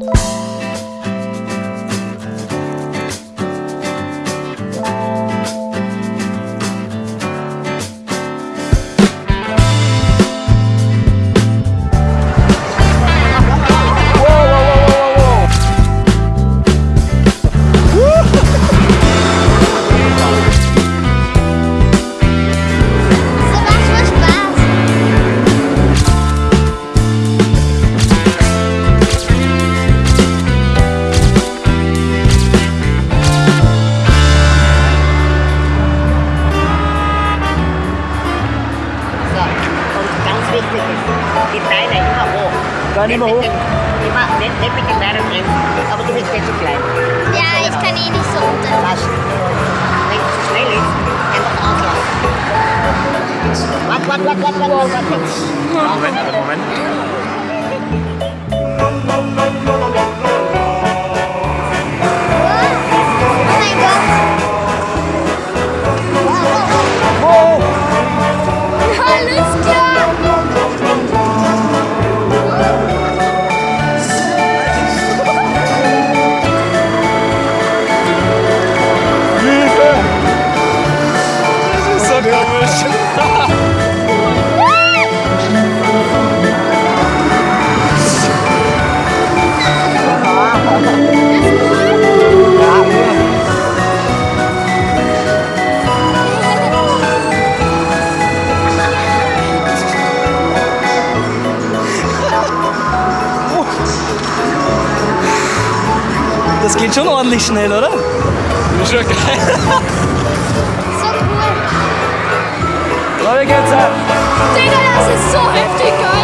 you. Dem, immer, nicht, nicht mit den Beinen drin, aber du bist nicht so klein. Ja, eh nicht so runter. Was nicht zu schnell ist, einfach auslassen. Warte, warte, warte, warte, warte, warte. Moment, Moment. Das geht schon ordentlich schnell, oder? Ist schon geil. So cool. Wie geht's ab? Digga, das ist so heftig geil.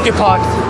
monkeypox.